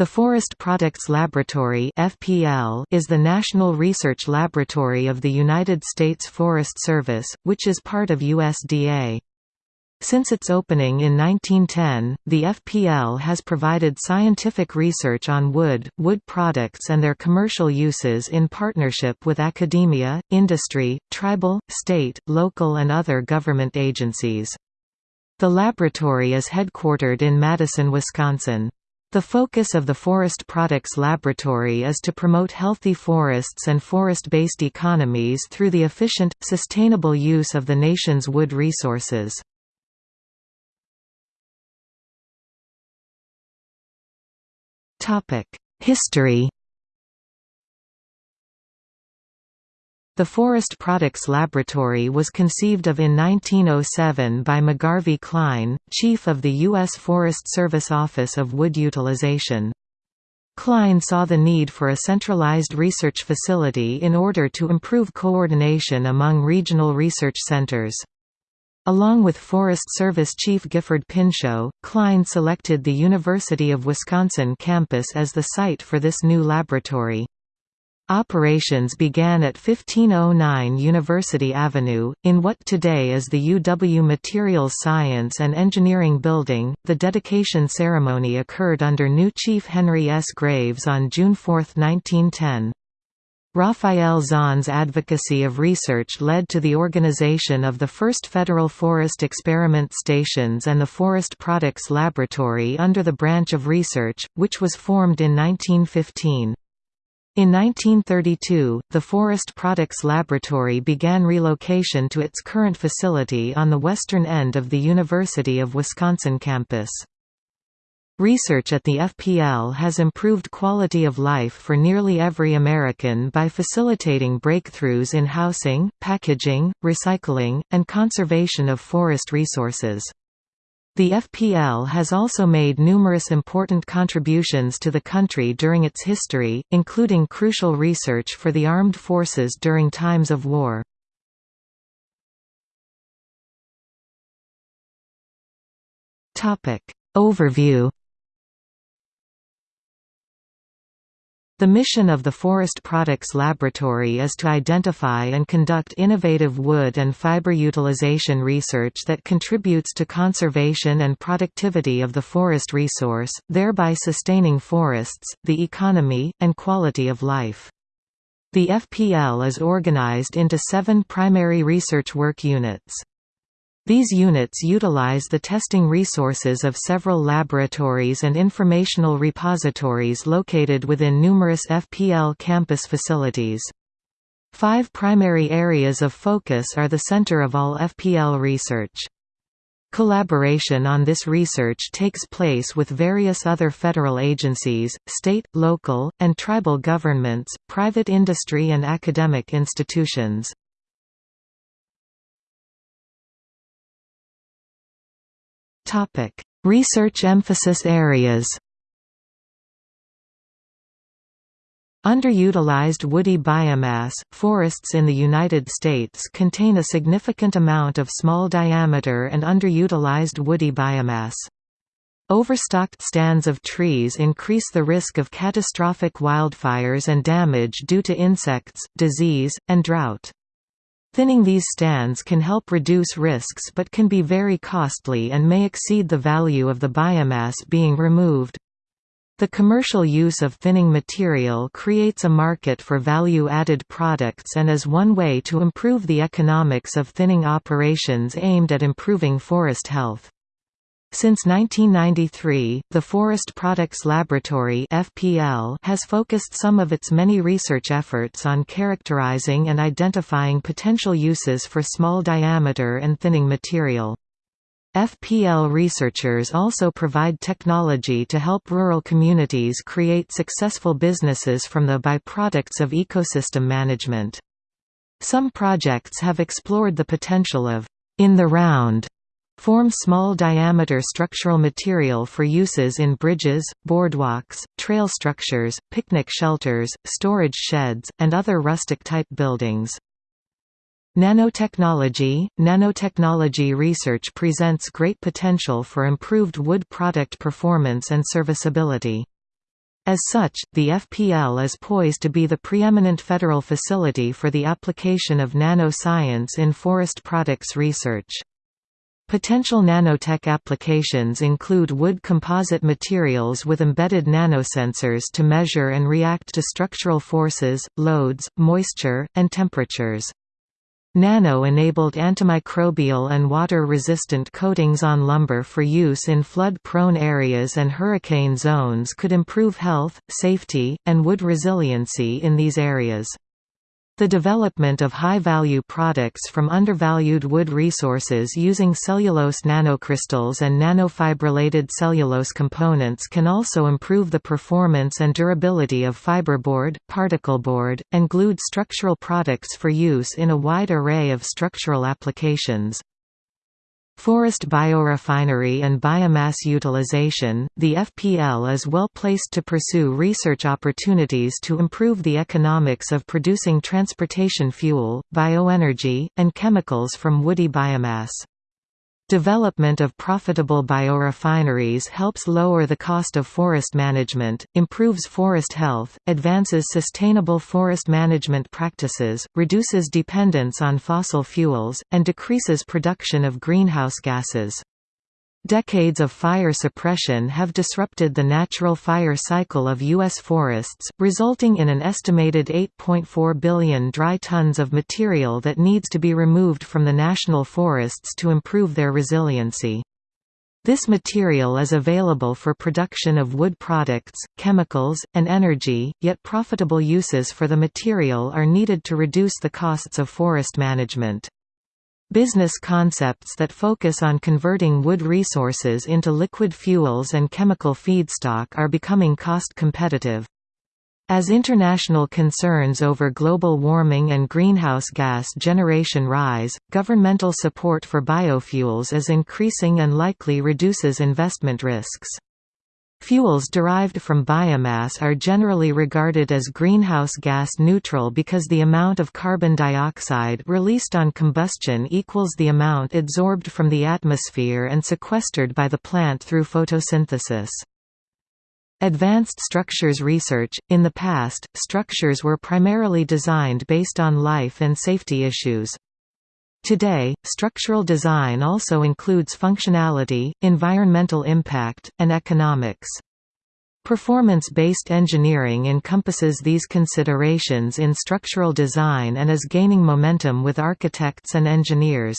The Forest Products Laboratory (FPL) is the national research laboratory of the United States Forest Service, which is part of USDA. Since its opening in 1910, the FPL has provided scientific research on wood, wood products and their commercial uses in partnership with academia, industry, tribal, state, local and other government agencies. The laboratory is headquartered in Madison, Wisconsin. The focus of the Forest Products Laboratory is to promote healthy forests and forest-based economies through the efficient, sustainable use of the nation's wood resources. History The Forest Products Laboratory was conceived of in 1907 by McGarvey Cline, chief of the U.S. Forest Service Office of Wood Utilization. Cline saw the need for a centralized research facility in order to improve coordination among regional research centers. Along with Forest Service Chief Gifford Pinchot, Cline selected the University of Wisconsin campus as the site for this new laboratory. Operations began at 1509 University Avenue, in what today is the UW Materials Science and Engineering Building. The dedication ceremony occurred under new Chief Henry S. Graves on June 4, 1910. Raphael Zon's advocacy of research led to the organization of the first federal forest experiment stations and the Forest Products Laboratory under the branch of research, which was formed in 1915. In 1932, the Forest Products Laboratory began relocation to its current facility on the western end of the University of Wisconsin campus. Research at the FPL has improved quality of life for nearly every American by facilitating breakthroughs in housing, packaging, recycling, and conservation of forest resources. The FPL has also made numerous important contributions to the country during its history, including crucial research for the armed forces during times of war. Overview The mission of the Forest Products Laboratory is to identify and conduct innovative wood and fiber utilization research that contributes to conservation and productivity of the forest resource, thereby sustaining forests, the economy, and quality of life. The FPL is organized into seven primary research work units. These units utilize the testing resources of several laboratories and informational repositories located within numerous FPL campus facilities. Five primary areas of focus are the center of all FPL research. Collaboration on this research takes place with various other federal agencies, state, local, and tribal governments, private industry and academic institutions. Topic: Research emphasis areas. Underutilized woody biomass – Forests in the United States contain a significant amount of small diameter and underutilized woody biomass. Overstocked stands of trees increase the risk of catastrophic wildfires and damage due to insects, disease, and drought. Thinning these stands can help reduce risks but can be very costly and may exceed the value of the biomass being removed. The commercial use of thinning material creates a market for value-added products and is one way to improve the economics of thinning operations aimed at improving forest health. Since 1993, the Forest Products Laboratory (FPL) has focused some of its many research efforts on characterizing and identifying potential uses for small diameter and thinning material. FPL researchers also provide technology to help rural communities create successful businesses from the byproducts of ecosystem management. Some projects have explored the potential of in the round form small-diameter structural material for uses in bridges, boardwalks, trail structures, picnic shelters, storage sheds, and other rustic-type buildings. Nanotechnology – Nanotechnology research presents great potential for improved wood product performance and serviceability. As such, the FPL is poised to be the preeminent federal facility for the application of nanoscience in forest products research. Potential nanotech applications include wood composite materials with embedded nanosensors to measure and react to structural forces, loads, moisture, and temperatures. Nano-enabled antimicrobial and water-resistant coatings on lumber for use in flood-prone areas and hurricane zones could improve health, safety, and wood resiliency in these areas. The development of high-value products from undervalued wood resources using cellulose nanocrystals and nanofibrillated cellulose components can also improve the performance and durability of fiberboard, particleboard, and glued structural products for use in a wide array of structural applications. Forest biorefinery and biomass utilization, the FPL is well placed to pursue research opportunities to improve the economics of producing transportation fuel, bioenergy, and chemicals from woody biomass. Development of profitable biorefineries helps lower the cost of forest management, improves forest health, advances sustainable forest management practices, reduces dependence on fossil fuels, and decreases production of greenhouse gases. Decades of fire suppression have disrupted the natural fire cycle of U.S. forests, resulting in an estimated 8.4 billion dry tons of material that needs to be removed from the national forests to improve their resiliency. This material is available for production of wood products, chemicals, and energy, yet profitable uses for the material are needed to reduce the costs of forest management. Business concepts that focus on converting wood resources into liquid fuels and chemical feedstock are becoming cost competitive. As international concerns over global warming and greenhouse gas generation rise, governmental support for biofuels is increasing and likely reduces investment risks. Fuels derived from biomass are generally regarded as greenhouse gas neutral because the amount of carbon dioxide released on combustion equals the amount absorbed from the atmosphere and sequestered by the plant through photosynthesis. Advanced structures research – In the past, structures were primarily designed based on life and safety issues. Today, structural design also includes functionality, environmental impact, and economics. Performance-based engineering encompasses these considerations in structural design and is gaining momentum with architects and engineers.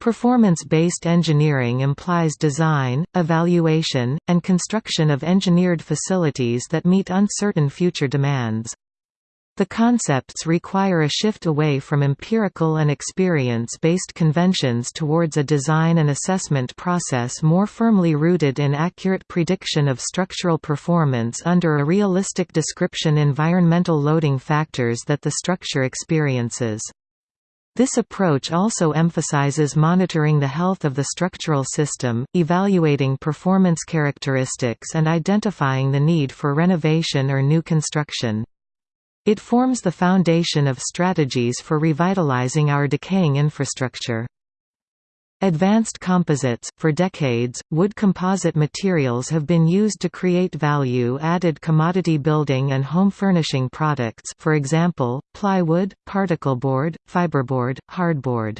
Performance-based engineering implies design, evaluation, and construction of engineered facilities that meet uncertain future demands. The concepts require a shift away from empirical and experience-based conventions towards a design and assessment process more firmly rooted in accurate prediction of structural performance under a realistic description environmental loading factors that the structure experiences. This approach also emphasizes monitoring the health of the structural system, evaluating performance characteristics and identifying the need for renovation or new construction. It forms the foundation of strategies for revitalizing our decaying infrastructure. Advanced composites – For decades, wood composite materials have been used to create value-added commodity building and home furnishing products for example, plywood, particleboard, fiberboard, hardboard.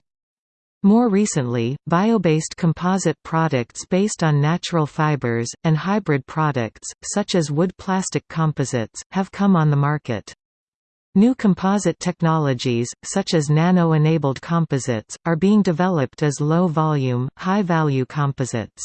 More recently, bio-based composite products based on natural fibers, and hybrid products, such as wood-plastic composites, have come on the market. New composite technologies, such as nano-enabled composites, are being developed as low-volume, high-value composites.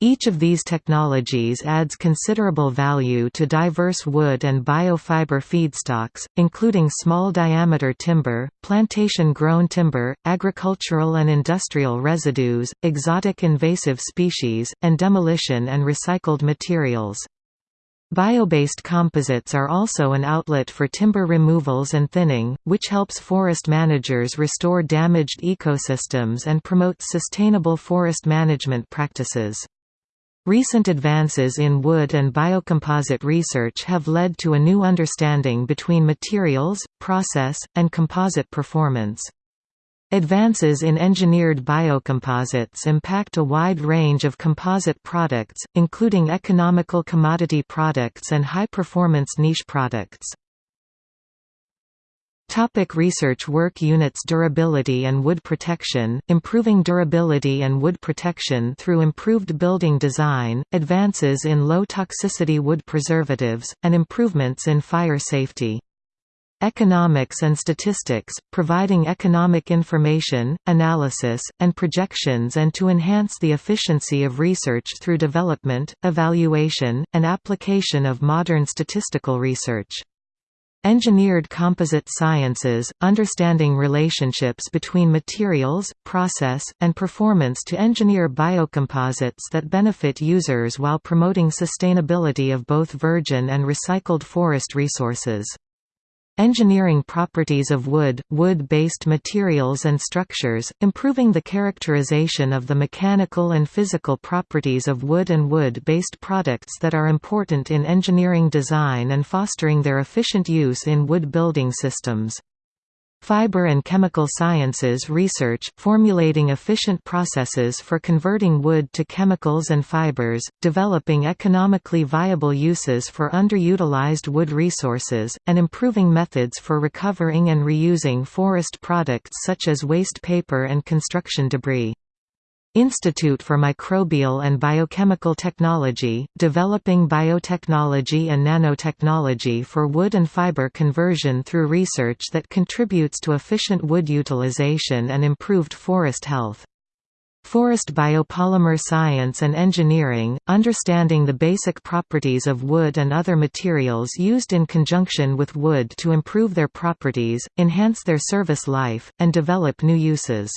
Each of these technologies adds considerable value to diverse wood and biofiber feedstocks, including small-diameter timber, plantation-grown timber, agricultural and industrial residues, exotic invasive species, and demolition and recycled materials. Bio-based composites are also an outlet for timber removals and thinning, which helps forest managers restore damaged ecosystems and promotes sustainable forest management practices. Recent advances in wood and biocomposite research have led to a new understanding between materials, process, and composite performance. Advances in engineered biocomposites impact a wide range of composite products, including economical commodity products and high-performance niche products. Topic research work units Durability and wood protection, improving durability and wood protection through improved building design, advances in low-toxicity wood preservatives, and improvements in fire safety. Economics and statistics, providing economic information, analysis, and projections and to enhance the efficiency of research through development, evaluation, and application of modern statistical research. Engineered composite sciences, understanding relationships between materials, process, and performance to engineer biocomposites that benefit users while promoting sustainability of both virgin and recycled forest resources. Engineering properties of wood, wood-based materials and structures, improving the characterization of the mechanical and physical properties of wood and wood-based products that are important in engineering design and fostering their efficient use in wood building systems. Fiber and chemical sciences research, formulating efficient processes for converting wood to chemicals and fibers, developing economically viable uses for underutilized wood resources, and improving methods for recovering and reusing forest products such as waste paper and construction debris. Institute for Microbial and Biochemical Technology, developing biotechnology and nanotechnology for wood and fiber conversion through research that contributes to efficient wood utilization and improved forest health. Forest biopolymer science and engineering, understanding the basic properties of wood and other materials used in conjunction with wood to improve their properties, enhance their service life, and develop new uses.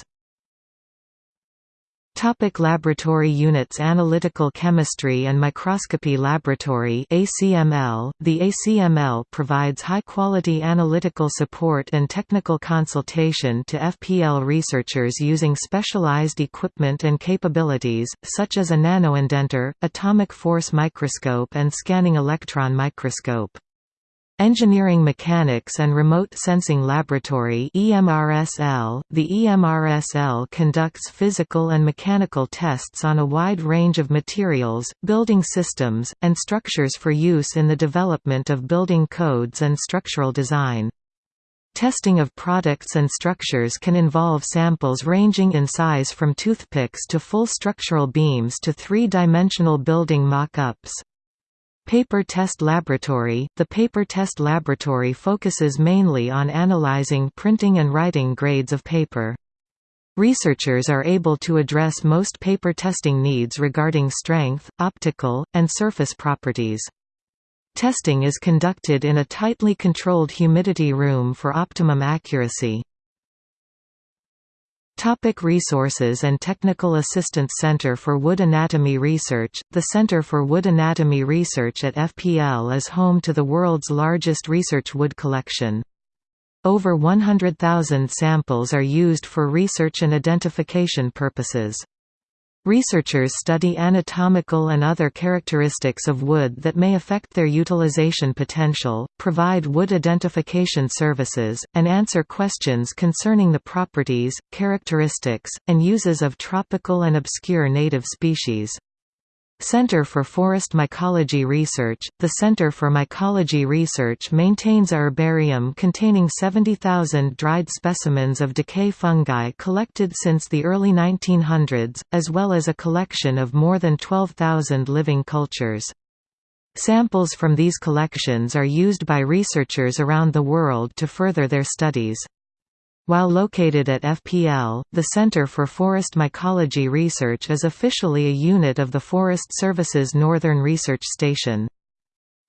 Topic laboratory units Analytical Chemistry and Microscopy Laboratory ACML. .The ACML provides high-quality analytical support and technical consultation to FPL researchers using specialized equipment and capabilities, such as a nanoindenter, atomic force microscope and scanning electron microscope. Engineering Mechanics and Remote Sensing Laboratory EMRSL. .The EMRSL conducts physical and mechanical tests on a wide range of materials, building systems, and structures for use in the development of building codes and structural design. Testing of products and structures can involve samples ranging in size from toothpicks to full structural beams to three-dimensional building mock-ups. Paper Test Laboratory – The Paper Test Laboratory focuses mainly on analyzing printing and writing grades of paper. Researchers are able to address most paper testing needs regarding strength, optical, and surface properties. Testing is conducted in a tightly controlled humidity room for optimum accuracy. Topic resources and Technical Assistance Center for Wood Anatomy Research The Center for Wood Anatomy Research at FPL is home to the world's largest research wood collection. Over 100,000 samples are used for research and identification purposes. Researchers study anatomical and other characteristics of wood that may affect their utilization potential, provide wood identification services, and answer questions concerning the properties, characteristics, and uses of tropical and obscure native species. Center for Forest Mycology Research The Center for Mycology Research maintains a herbarium containing 70,000 dried specimens of decay fungi collected since the early 1900s, as well as a collection of more than 12,000 living cultures. Samples from these collections are used by researchers around the world to further their studies. While located at FPL, the Center for Forest Mycology Research is officially a unit of the Forest Service's Northern Research Station.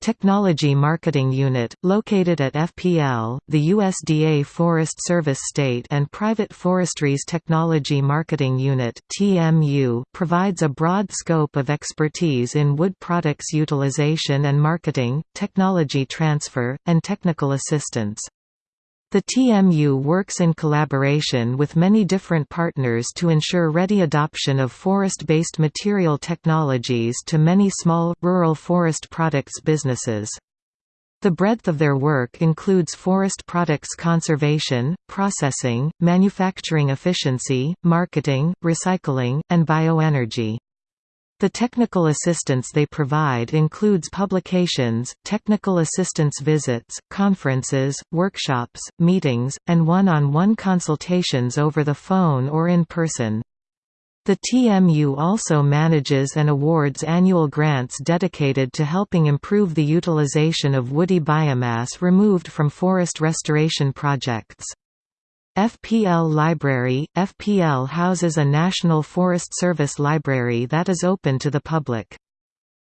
Technology Marketing Unit, located at FPL, the USDA Forest Service State and Private Forestry's Technology Marketing Unit (TMU), provides a broad scope of expertise in wood products utilization and marketing, technology transfer, and technical assistance. The TMU works in collaboration with many different partners to ensure ready adoption of forest-based material technologies to many small, rural forest products businesses. The breadth of their work includes forest products conservation, processing, manufacturing efficiency, marketing, recycling, and bioenergy. The technical assistance they provide includes publications, technical assistance visits, conferences, workshops, meetings, and one-on-one -on -one consultations over the phone or in person. The TMU also manages and awards annual grants dedicated to helping improve the utilization of woody biomass removed from forest restoration projects. FPL Library – FPL houses a National Forest Service library that is open to the public.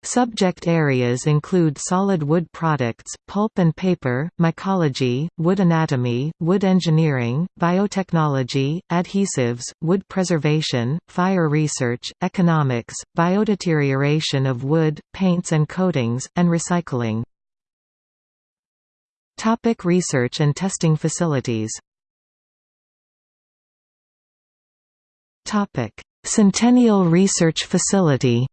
Subject areas include solid wood products, pulp and paper, mycology, wood anatomy, wood engineering, biotechnology, adhesives, wood preservation, fire research, economics, biodeterioration of wood, paints and coatings, and recycling. Topic research and testing facilities Centennial Research Facility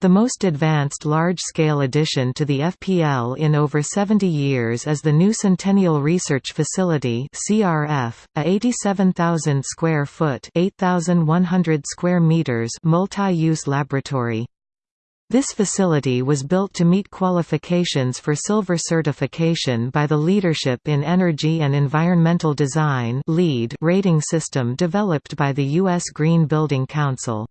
The most advanced large-scale addition to the FPL in over 70 years is the new Centennial Research Facility (CRF), a 87,000 square foot (8,100 square meters) multi-use laboratory. This facility was built to meet qualifications for silver certification by the Leadership in Energy and Environmental Design rating system developed by the U.S. Green Building Council.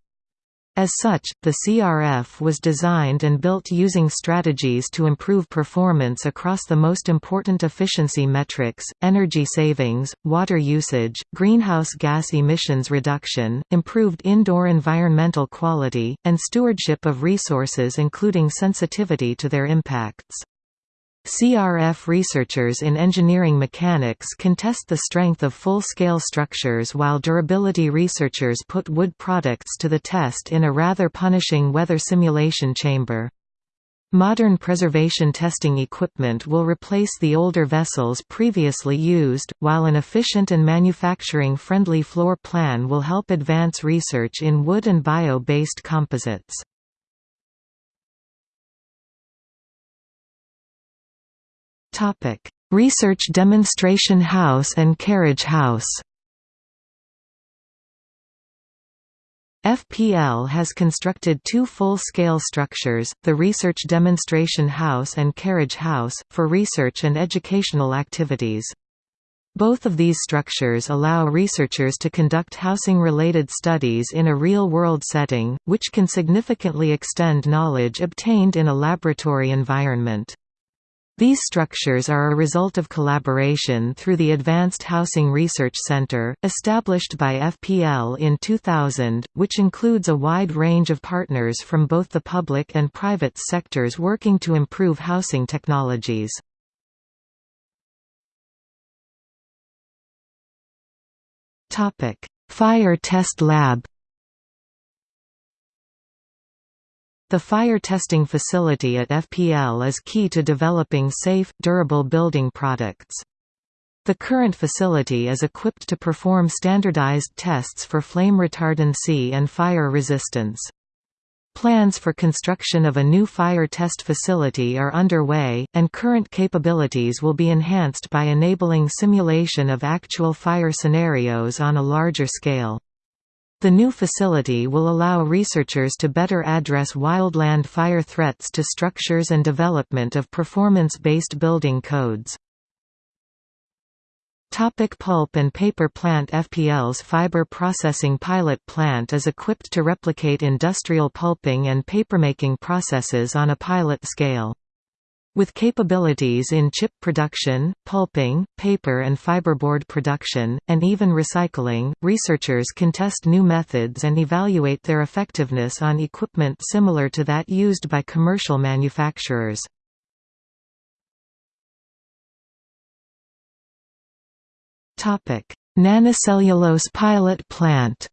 As such, the CRF was designed and built using strategies to improve performance across the most important efficiency metrics, energy savings, water usage, greenhouse gas emissions reduction, improved indoor environmental quality, and stewardship of resources including sensitivity to their impacts. CRF researchers in engineering mechanics can test the strength of full-scale structures while durability researchers put wood products to the test in a rather punishing weather simulation chamber. Modern preservation testing equipment will replace the older vessels previously used, while an efficient and manufacturing-friendly floor plan will help advance research in wood and bio-based composites. Topic: Research Demonstration House and Carriage House. FPL has constructed two full-scale structures, the Research Demonstration House and Carriage House, for research and educational activities. Both of these structures allow researchers to conduct housing-related studies in a real-world setting, which can significantly extend knowledge obtained in a laboratory environment. These structures are a result of collaboration through the Advanced Housing Research Center, established by FPL in 2000, which includes a wide range of partners from both the public and private sectors working to improve housing technologies. Fire Test Lab The fire testing facility at FPL is key to developing safe, durable building products. The current facility is equipped to perform standardized tests for flame retardancy and fire resistance. Plans for construction of a new fire test facility are underway, and current capabilities will be enhanced by enabling simulation of actual fire scenarios on a larger scale. The new facility will allow researchers to better address wildland fire threats to structures and development of performance-based building codes. Topic pulp and paper plant FPL's fiber processing pilot plant is equipped to replicate industrial pulping and papermaking processes on a pilot scale. With capabilities in chip production, pulping, paper and fiberboard production, and even recycling, researchers can test new methods and evaluate their effectiveness on equipment similar to that used by commercial manufacturers. Nanocellulose pilot plant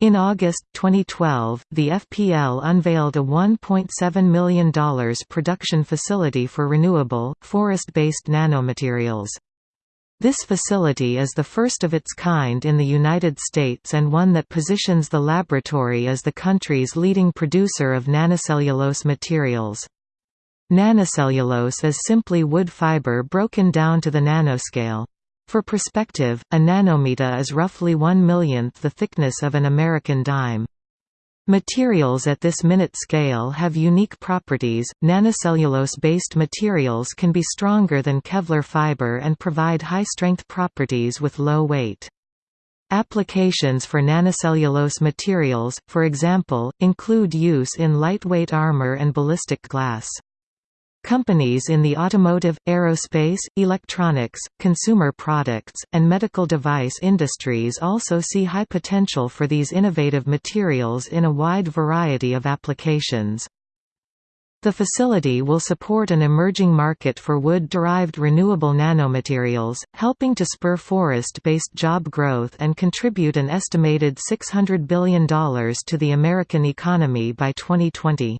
In August 2012, the FPL unveiled a $1.7 million production facility for renewable, forest-based nanomaterials. This facility is the first of its kind in the United States and one that positions the laboratory as the country's leading producer of nanocellulose materials. Nanocellulose is simply wood fiber broken down to the nanoscale. For perspective, a nanometer is roughly one millionth the thickness of an American dime. Materials at this minute scale have unique properties. Nanocellulose based materials can be stronger than Kevlar fiber and provide high strength properties with low weight. Applications for nanocellulose materials, for example, include use in lightweight armor and ballistic glass. Companies in the automotive, aerospace, electronics, consumer products, and medical device industries also see high potential for these innovative materials in a wide variety of applications. The facility will support an emerging market for wood-derived renewable nanomaterials, helping to spur forest-based job growth and contribute an estimated $600 billion to the American economy by 2020.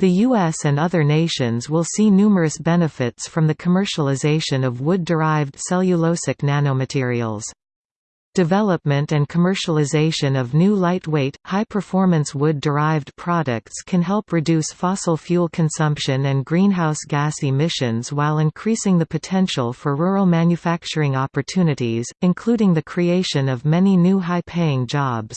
The US and other nations will see numerous benefits from the commercialization of wood-derived cellulosic nanomaterials. Development and commercialization of new lightweight, high-performance wood-derived products can help reduce fossil fuel consumption and greenhouse gas emissions while increasing the potential for rural manufacturing opportunities, including the creation of many new high-paying jobs.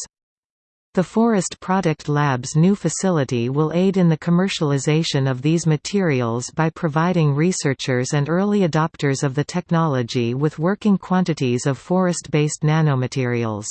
The Forest Product Lab's new facility will aid in the commercialization of these materials by providing researchers and early adopters of the technology with working quantities of forest-based nanomaterials.